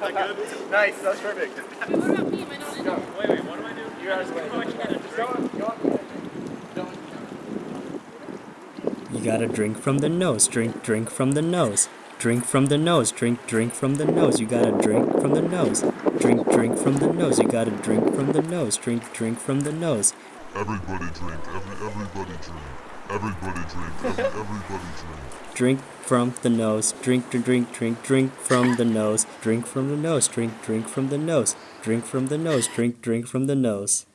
nice, that was perfect. Wait, what about me? Am I not in? Go. Wait, wait, what do I do? You guys wait. Oh, I should Just go on, go on. You gotta drink from the nose. Drink, drink from the nose. Drink from the nose. Drink, drink from the nose. You gotta drink from the nose. Drink, drink from the nose. You gotta drink from the nose. Drink, drink from the nose. Everybody drink. Every everybody drink. Everybody drink. Every everybody drink. Drink from the nose. Drink, drink, drink, drink, drink from the nose. Drink from the nose. Drink, drink from the nose. Drink from the nose. Drink, drink from the nose.